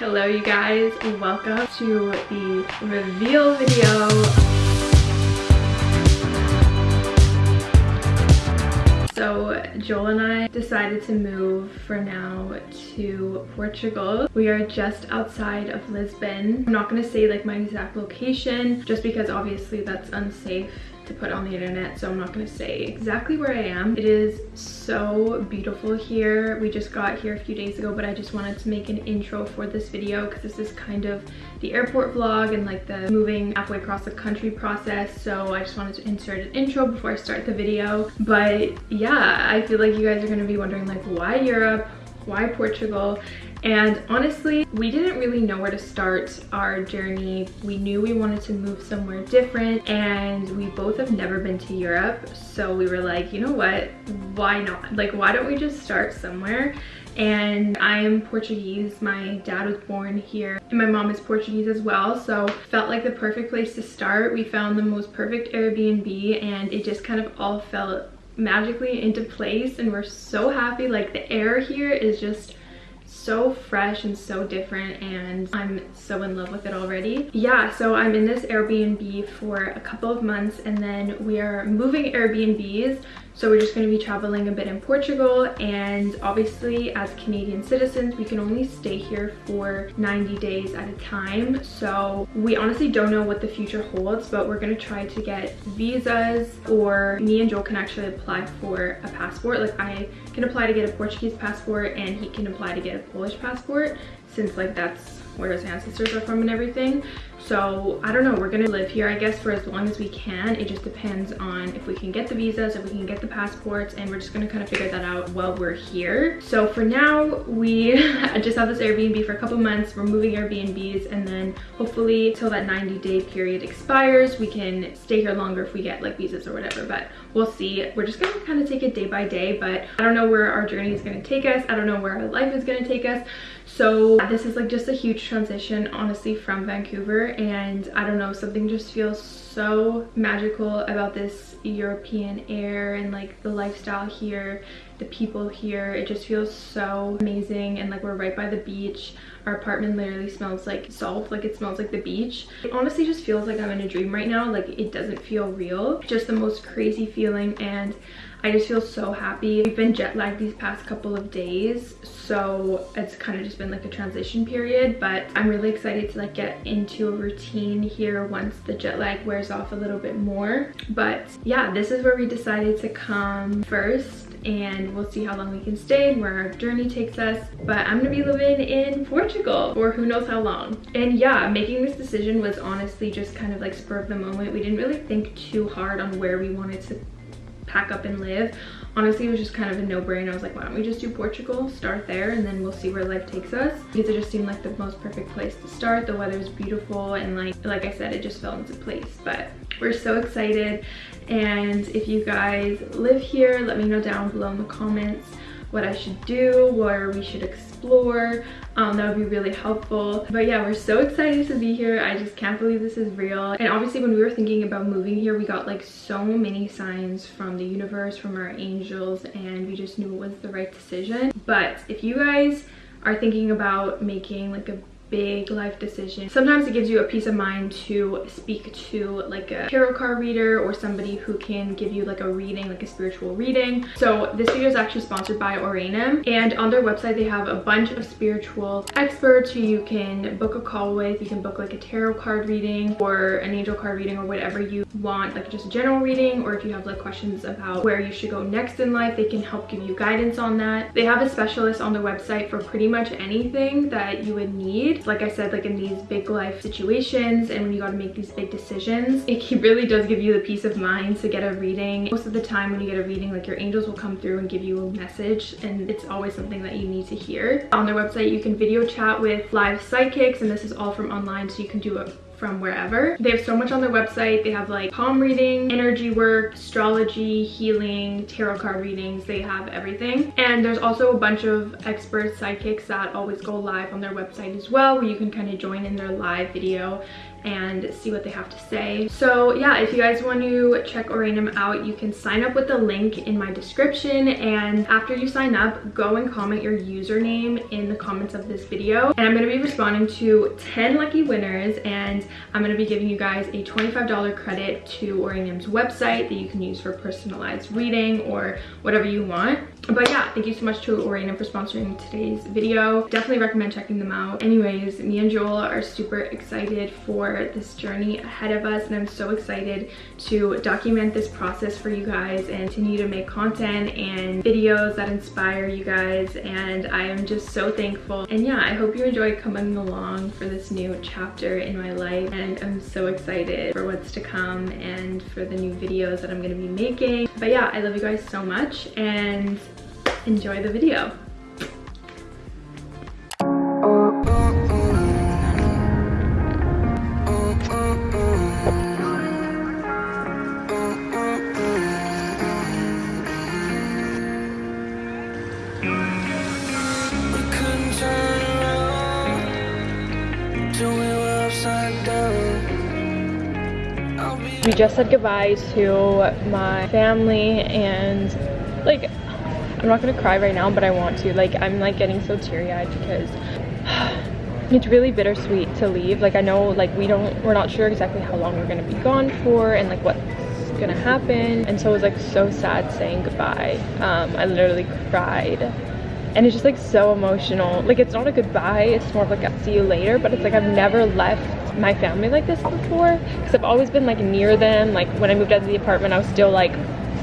Hello you guys, welcome to the reveal video. So Joel and I decided to move for now to Portugal. We are just outside of Lisbon. I'm not gonna say like my exact location just because obviously that's unsafe to put on the internet so I'm not to say exactly where I am. It is so beautiful here. We just got here a few days ago but I just wanted to make an intro for this video because this is kind of the airport vlog and like the moving halfway across the country process so I just wanted to insert an intro before I start the video but yeah I feel like you guys are to be wondering like why Europe why Portugal and honestly we didn't really know where to start our journey we knew we wanted to move somewhere different and we both have never been to europe so we were like you know what why not like why don't we just start somewhere and I am Portuguese. My dad was born here and my mom is Portuguese as well. So felt like the perfect place to start. We found the most perfect Airbnb and it just kind of all fell magically into place and we're so happy. Like the air here is just so fresh and so different and I'm so in love with it already. Yeah, so I'm in this Airbnb for a couple of months and then we are moving Airbnbs so we're just going to be traveling a bit in Portugal and obviously as Canadian citizens we can only stay here for 90 days at a time. So we honestly don't know what the future holds but we're going to try to get visas or me and Joel can actually apply for a passport. Like I can apply to get a Portuguese passport and he can apply to get a Polish passport since like that's where his ancestors are from and everything so i don't know we're gonna live here i guess for as long as we can. It just depends on if we can get the visas if we can get the passports and we're just gonna kind of figure that out while we're here. So for now we just have this airbnb for a couple months we're moving airbnbs and then hopefully till that 90 day period expires we can stay here longer if we get like visas or whatever but we'll see. We're just gonna kind of take it day by day but i don't know where our journey is to take us i don't know where our life is to take us so this is like just a huge transition honestly from vancouver and i don't know something just feels so magical about this european air and like the lifestyle here the people here. It just feels so amazing and like we're right by the beach. Our apartment literally smells like salt like it smells like the beach. It honestly just feels like i'm in a dream right now. Like it doesn't feel real. Just the most crazy feeling and I just feel so happy. We've been jet lagged these past couple of days, so it's kind of just been like a transition period, but I'm really excited to like get into a routine here once the jet lag wears off a little bit more. But yeah, this is where we decided to come first and we'll see how long we can stay and where our journey takes us. But i'm gonna be living in portugal for who knows how long. And yeah making this decision was honestly just kind of like spur of the moment. We didn't really think too hard on where we wanted to pack up and live honestly it was just kind of a no-brainer. I was like why don't we just do portugal start there and then we'll see where life takes us. Because it just seemed like the most perfect place to start. The weather beautiful and like like i said it just fell into place. But we're so excited. And if you guys live here let me know down below in the comments what I should do, where we should explore. Um, that would be really helpful. But yeah, we're so excited to be here. I just can't believe this is real. And obviously when we were thinking about moving here, we got like so many signs from the universe, from our angels, and we just knew it was the right decision. But if you guys are thinking about making like a big life decision. Sometimes it gives you a peace of mind to speak to like a tarot card reader or somebody who can give you like a reading, like a spiritual reading. So this video is actually sponsored by Oranum and on their website they have a bunch of spiritual experts who you can book a call with. You can book like a tarot card reading or an angel card reading or whatever you want, like just a general reading or if you have like questions about where you should go next in life, they can help give you guidance on that. They have a specialist on their website for pretty much anything that you would need like i said like in these big life situations and when you got to make these big decisions it really does give you the peace of mind to get a reading. Most of the time when you get a reading like your angels will come through and give you a message and it's always something that you need to hear. On their website you can video chat with live psychics and this is all from online so you can do it from wherever. They have so much on their website. They have like palm reading, energy work, astrology, healing, tarot card readings. They have everything. And there's also a bunch of expert psychics that always go live on their website as well where you can kind of join in their live video and see what they have to say. So yeah, if you guys want to check Oranum out, you can sign up with the link in my description. And after you sign up, go and comment your username in the comments of this video. And I'm gonna be responding to 10 lucky winners and I'm gonna be giving you guys a $25 credit to Oranum's website that you can use for personalized reading or whatever you want. But yeah, thank you so much to Oranum for sponsoring today's video. Definitely recommend checking them out. Anyways, me and Joel are super excited for this journey ahead of us and I'm so excited to document this process for you guys and continue to make content and videos that inspire you guys and I am just so thankful. And yeah, I hope you enjoy coming along for this new chapter in my life and I'm so excited for what's to come and for the new videos that I'm gonna be making. But yeah, I love you guys so much and enjoy the video. we just said goodbye to my family and like I'm not gonna cry right now but I want to. Like I'm like getting so teary-eyed because it's really bittersweet to leave. Like I know like we don't we're not sure exactly how long we're gonna be gone for and like what's gonna happen. And so it was like so sad saying goodbye. Um I literally cried. And it's just like so emotional. Like it's not a goodbye. It's more of like a see you later. But it's like I've never left my family like this before because I've always been like near them. Like when I moved out of the apartment I was still like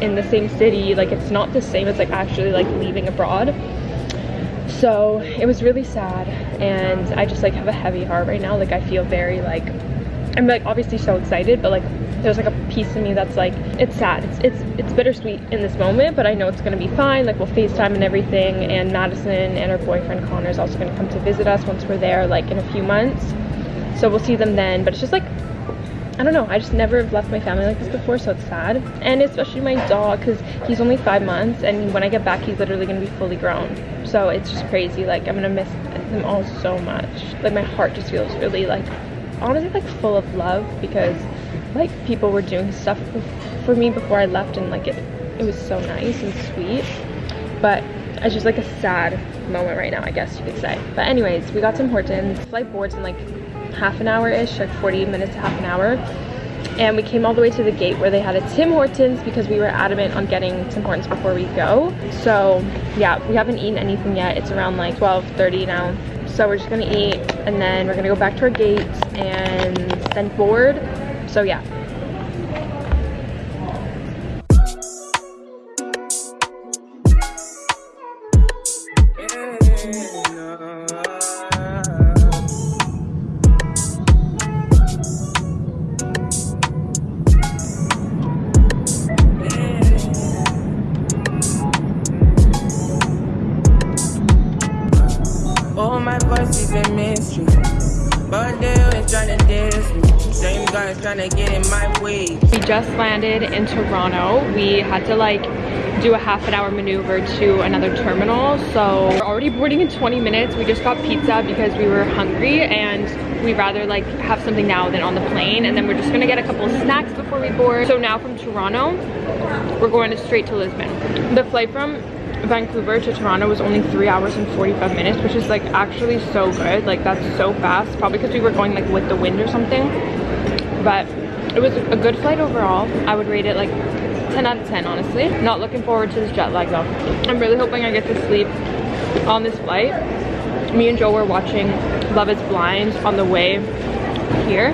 in the same city like it's not the same as like actually like leaving abroad. So it was really sad and I just like have a heavy heart right now. Like I feel very like I'm like obviously so excited but like there's like a piece of me that's like it's sad. It's it's it's bittersweet in this moment but I know it's gonna be fine. Like we'll FaceTime and everything and Madison and her boyfriend Connor is also gonna come to visit us once we're there like in a few months. So we'll see them then but it's just like I don't know I just never have left my family like this before so it's sad. And especially my dog because he's only five months and when I get back he's literally gonna be fully grown. So it's just crazy like I'm gonna miss them all so much. Like my heart just feels really like honestly like full of love because like people were doing stuff for me before I left and like it it was so nice and sweet. But it's just like a sad moment right now I guess you could say. But anyways we got some Hortons. Flight boards in like half an hour-ish, like 40 minutes to half an hour. And we came all the way to the gate where they had a Tim Hortons because we were adamant on getting Tim Hortons before we go. So yeah, we haven't eaten anything yet. It's around like 12.30 now. So we're just gonna eat and then we're gonna go back to our gate and then board. So yeah, Toronto. We had to like do a half an hour maneuver to another terminal. So we're already boarding in 20 minutes. We just got pizza because we were hungry and we rather like have something now than on the plane. And then we're just gonna get a couple of snacks before we board. So now from Toronto, we're going straight to Lisbon. The flight from Vancouver to Toronto was only three hours and 45 minutes, which is like actually so good. Like that's so fast. Probably because we were going like with the wind or something but it was a good flight overall. I would rate it like 10 out of 10, honestly. Not looking forward to this jet lag though. I'm really hoping I get to sleep on this flight. Me and Joe were watching Love is Blind on the way here.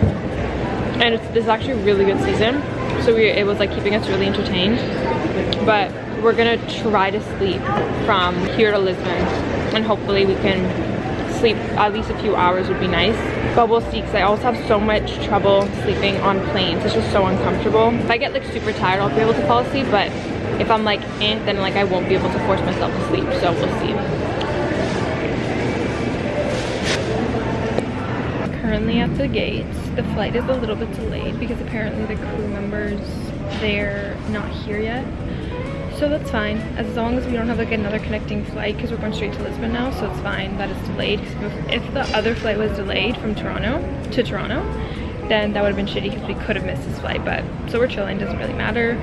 And it's, this is actually a really good season. So we, it was like keeping us really entertained. But we're gonna try to sleep from here to Lisbon. And hopefully we can sleep at least a few hours would be nice. But we'll I also have so much trouble sleeping on planes. It's just so uncomfortable. If I get like super tired I'll be able to fall asleep but if I'm like eh, then like I won't be able to force myself to sleep so we'll see. Currently at the gates the flight is a little bit delayed because apparently the crew members they're not here yet so that's fine as long as we don't have like another connecting flight because we're going straight to Lisbon now so it's fine that it's delayed if, if the other flight was delayed from Toronto to Toronto then that would have been shitty because we could have missed this flight. But so we're chilling, doesn't really matter.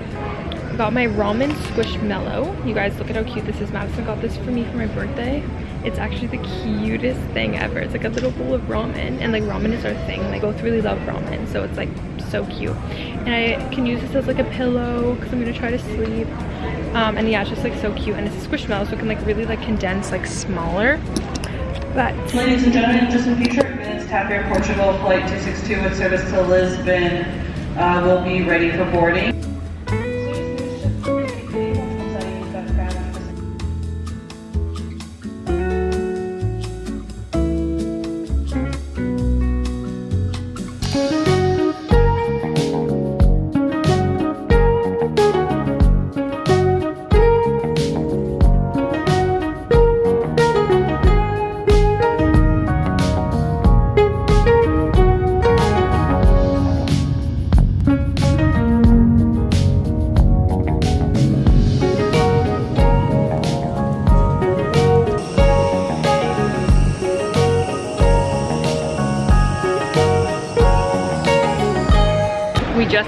Got my ramen squishmallow You guys, look at how cute this is. Madison got this for me for my birthday. It's actually the cutest thing ever. It's like a little bowl of ramen and like ramen is our thing. Like both really love ramen. So it's like so cute. And I can use this as like a pillow because I'm gonna try to sleep. Um, and yeah, it's just like so cute. And it's a squishmallow so it can like really like condense like smaller. But Ladies and gentlemen, just in future minutes, TAP Air Portugal Flight 262 with service to Lisbon uh, will be ready for boarding.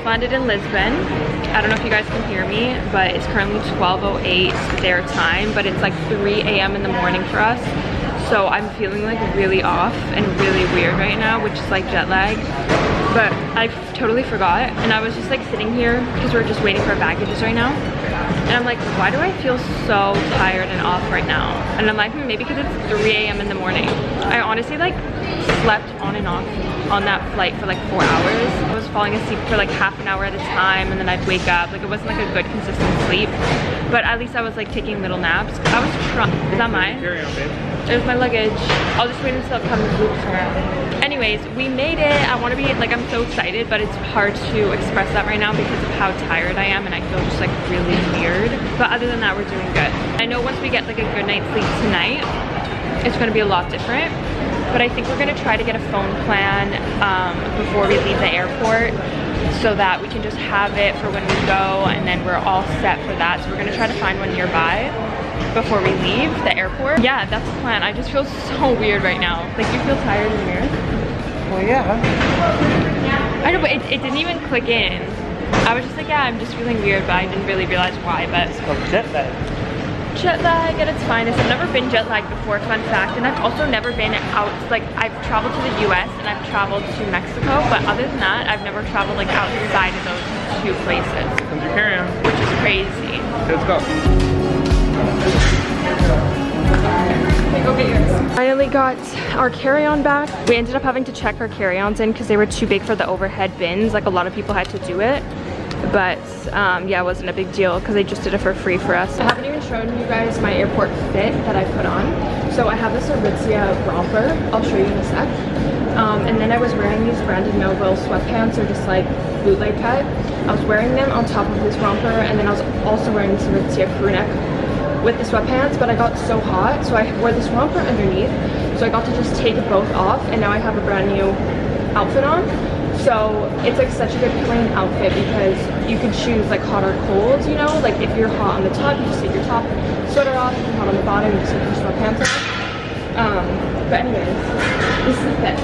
Landed in Lisbon. I don't know if you guys can hear me, but it's currently 12.08 their time, but it's like 3 a.m. in the morning for us. So I'm feeling like really off and really weird right now, which is like jet lag. But I totally forgot. And I was just like sitting here because we're just waiting for our baggages right now. And I'm like, why do I feel so tired and off right now? And I'm like, hmm, maybe because it's 3 a.m. in the morning. I honestly like slept on and off on that flight for like four hours. I was falling asleep for like half an hour at a time and then I'd wake up. Like it wasn't like a good consistent sleep. But at least I was like taking little naps. I was trying. Is that mine? Carry on, babe. There's my luggage. I'll just wait until it comes loops around. Anyways, we made it. I want to be like, I'm so excited, but it's hard to express that right now because of how tired I am and I feel just like really weird. But other than that, we're doing good. I know once we get like a good night's sleep tonight, it's going to be a lot different but I think we're gonna try to get a phone plan um, before we leave the airport so that we can just have it for when we go and then we're all set for that. So we're gonna try to find one nearby before we leave the airport. Yeah, that's the plan. I just feel so weird right now. Like you feel tired in the mirror? Well, yeah. I know, but it, it didn't even click in. I was just like, yeah, I'm just feeling weird, but I didn't really realize why, but. It's called jet lag jet lag at its finest. I've never been jet lagged before, fun fact. And I've also never been out, like I've traveled to the US and I've traveled to Mexico. But other than that, I've never traveled like outside of those two places. Comes your carry-on. Which is crazy. Let's go. Go Finally got our carry-on back. We ended up having to check our carry-ons in because they were too big for the overhead bins. Like a lot of people had to do it but um, yeah, it wasn't a big deal because they just did it for free for us. I haven't even shown you guys my airport fit that I put on. So I have this Aritzia romper. I'll show you in a sec. Um, and then I was wearing these Brandy Melville sweatpants or just like bootleg cut. I was wearing them on top of this romper and then I was also wearing this Aritzia crew neck with the sweatpants but I got so hot so I wore this romper underneath so I got to just take both off and now I have a brand new outfit on so it's like such a good plain outfit because you could choose like hot or cold, you know? Like if you're hot on the top, you just take your top sweater off. If you're hot on the bottom, you just take your sweatpants off. Um, but anyways, this is the fit.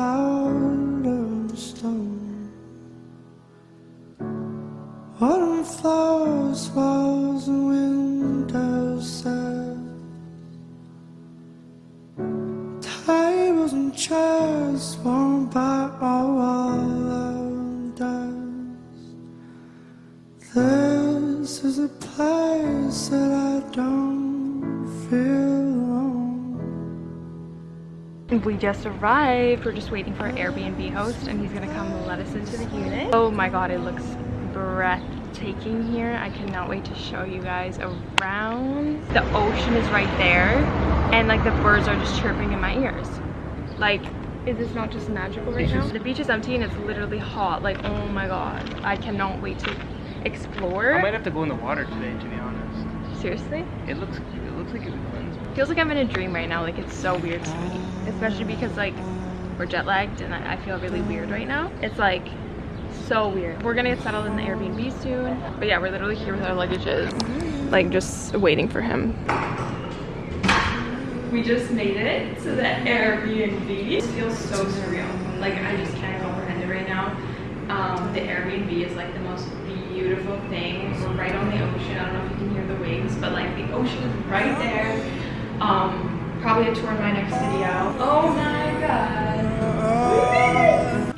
out of stone. Autumn flowers, falls, and winter set. Tables and chairs, warm. We just arrived. We're just waiting for our Airbnb host and he's gonna come let us into the unit. Oh my god, it looks breathtaking here. I cannot wait to show you guys around. The ocean is right there and like the birds are just chirping in my ears. Like, is this not just magical right now? The beach is empty and it's literally hot. Like, oh my god. I cannot wait to explore. I might have to go in the water today, to be honest. Seriously? It looks, it looks like it would. Feels like I'm in a dream right now. Like it's so weird to me, especially because like we're jet lagged and I feel really weird right now. It's like so weird. We're gonna get settled in the Airbnb soon. But yeah, we're literally here with our luggages, like just waiting for him. We just made it to the Airbnb. Feels so surreal. Like I just can't comprehend it right now. Um, the Airbnb is like the most beautiful thing. We're right on the ocean. I don't know if you can hear the waves, but like the ocean is right there. Um, probably a tour in my next video. Oh my god.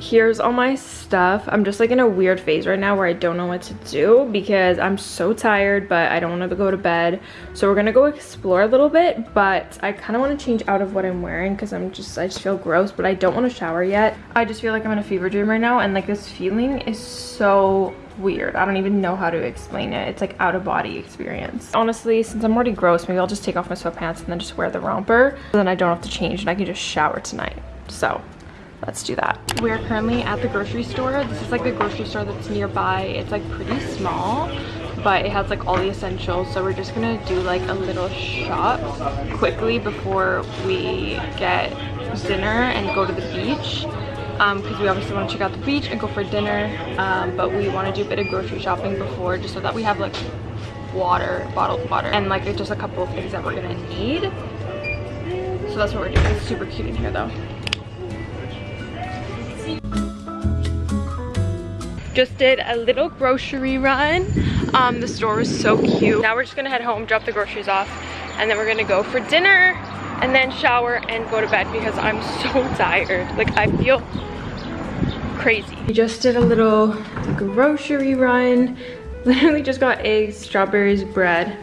Here's all my stuff. I'm just like in a weird phase right now where I don't know what to do because I'm so tired, but I don't want to go to bed. So we're gonna go explore a little bit, but I kind of want to change out of what I'm wearing because I'm just, I just feel gross, but I don't want to shower yet. I just feel like I'm in a fever dream right now and like this feeling is so weird. I don't even know how to explain it. It's like out of body experience. Honestly, since I'm already gross, maybe I'll just take off my sweatpants and then just wear the romper. So then I don't have to change and I can just shower tonight. So let's do that. We're currently at the grocery store. This is like the grocery store that's nearby. It's like pretty small, but it has like all the essentials. So we're just gonna do like a little shop quickly before we get dinner and go to the beach because we obviously want to check out the beach and go for dinner um, but we want to do a bit of grocery shopping before just so that we have like water bottled water and like just a couple of things that we're gonna need. So that's what we're doing. It's super cute in here though. Just did a little grocery run. Um the store was so cute. Now we're just gonna head home drop the groceries off and then we're gonna go for dinner and then shower and go to bed because i'm so tired. Like i feel crazy. We just did a little grocery run. Literally just got eggs strawberries bread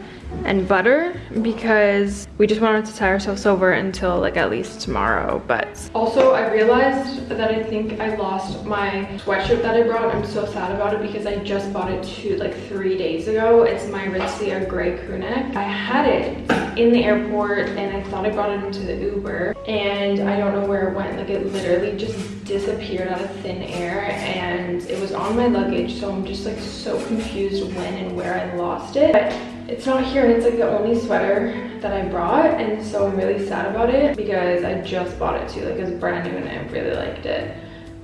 and butter because we just wanted to tie ourselves over until like at least tomorrow but also i realized that i think i lost my sweatshirt that i brought. I'm so sad about it because i just bought it two like three days ago. It's my Aritzia gray crew neck. I had it in the airport and i thought i brought it into the uber and i don't know where it went. Like it literally just disappeared out of thin air and it was on my luggage so i'm just like so confused when and where i lost it. But it's not here and it's like the only sweater that I brought and so I'm really sad about it because I just bought it too. Like it's brand new and I really liked it.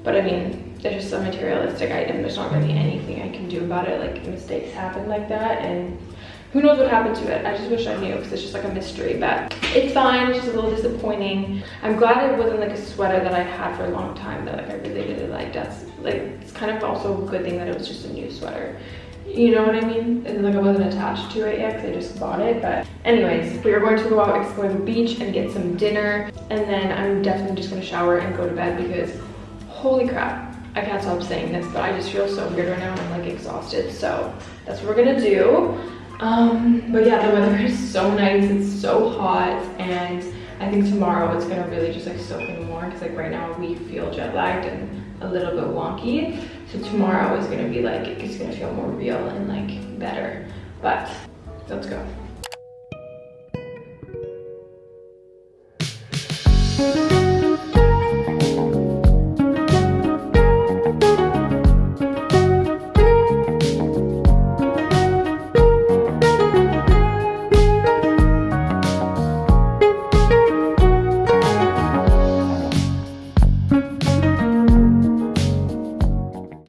But I mean it's just a materialistic item. There's not really anything I can do about it. Like mistakes happen like that and who knows what happened to it I just wish I knew because it's just like a mystery but it's fine it's just a little disappointing I'm glad it wasn't like a sweater that I had for a long time that like I really really liked that's like it's kind of also a good thing that it was just a new sweater you know what I mean? And like I wasn't attached to it yet because I just bought it. But anyways, we are going to go out, explore the beach and get some dinner. And then I'm definitely just gonna shower and go to bed because holy crap. I can't stop saying this, but I just feel so weird right now and I'm like exhausted. So that's what we're gonna do. Um, but yeah, the weather is so nice. It's so hot and I think tomorrow it's gonna really just like soak in more because like right now we feel jet lagged and a little bit wonky. So tomorrow is gonna be like, it's gonna feel more real and like better. But let's go.